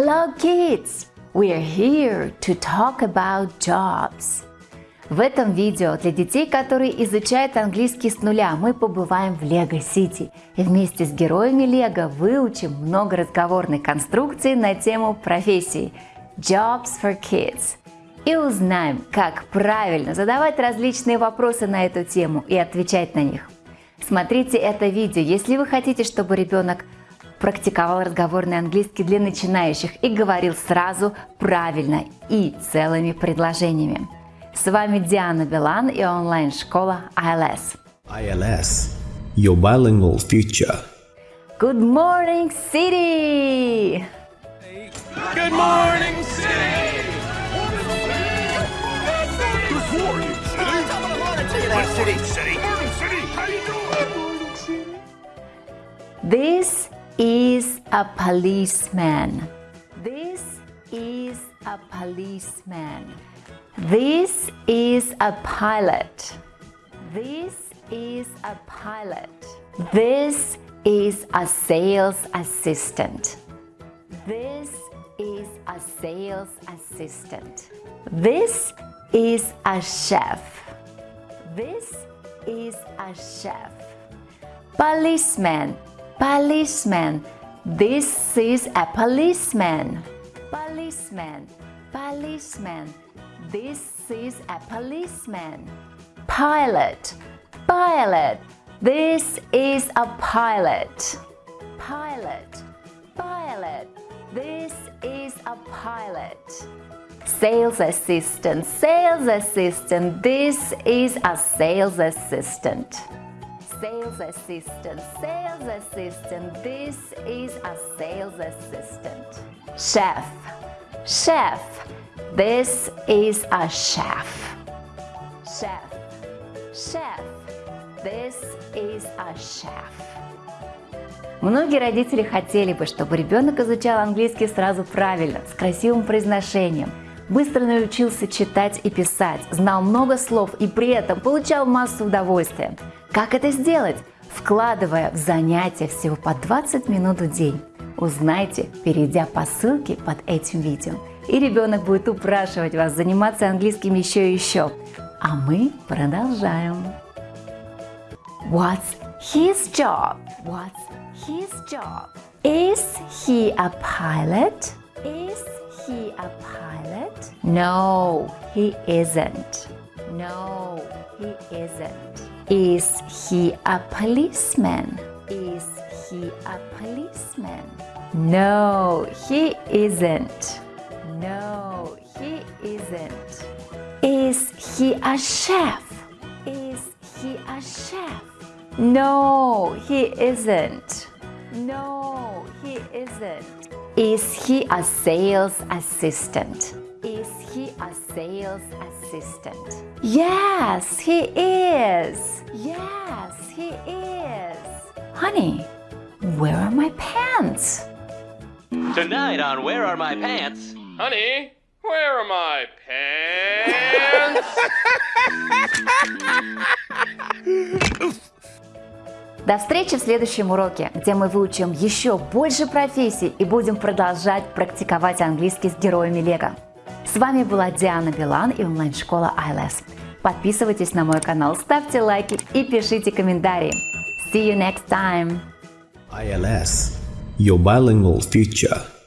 Hello kids! We're here to talk about jobs. В этом видео для детей, которые изучают английский с нуля, мы побываем в Лего Сити и вместе с героями Лего выучим много разговорной конструкции на тему профессий Jobs for Kids и узнаем, как правильно задавать различные вопросы на эту тему и отвечать на них. Смотрите это видео, если вы хотите, чтобы ребенок практиковал разговорный английский для начинающих и говорил сразу правильно и целыми предложениями. С вами Диана Билан и онлайн-школа ILS. ILS – Your Bilingual Future. Good morning, City! Good morning, City! Good morning, City. Morning? This is a policeman. This is a policeman. This is a pilot. This is a pilot. This is a sales assistant. This is a sales assistant. This is a chef. This is a chef. Policeman, policeman. This is a policeman. Policeman, policeman. This is a policeman. Pilot, pilot. This is a pilot. Pilot, pilot. This is a pilot. Sales assistant, sales assistant. This is a sales assistant. Sales assistant, sales assistant. This is a sales assistant. Chef, chef. This is a chef. Chef, chef. This is a chef. Многие родители хотели бы, чтобы ребенок изучал английский сразу правильно, с красивым произношением, быстро научился читать и писать, знал много слов и при этом получал массу удовольствия. Как это сделать? Вкладывая в занятия всего по 20 минут в день. Узнайте, перейдя по ссылке под этим видео. И ребенок будет упрашивать вас заниматься английским еще и еще. А мы продолжаем. What's his job? What's his job? Is he a pilot? Is he a pilot? No, he isn't. No, he isn't. Is he a policeman? Is he a policeman? No, he isn't. No, he isn't. Is he a chef? Is he a chef? No, he isn't. No, he isn't. Is he a sales assistant? Sales assistant? Yes, he is. Yes, he is. Honey, where are my pants? Tonight on Where Are My Pants? Honey, where are my pants? До встречи в следующем уроке, где мы выучим еще больше профессий и будем продолжать практиковать английский с героями Лего. С вами была Диана Билан и онлайн-школа ILS. Подписывайтесь на мой канал, ставьте лайки и пишите комментарии. See you next time! ILS – Your Bilingual Future.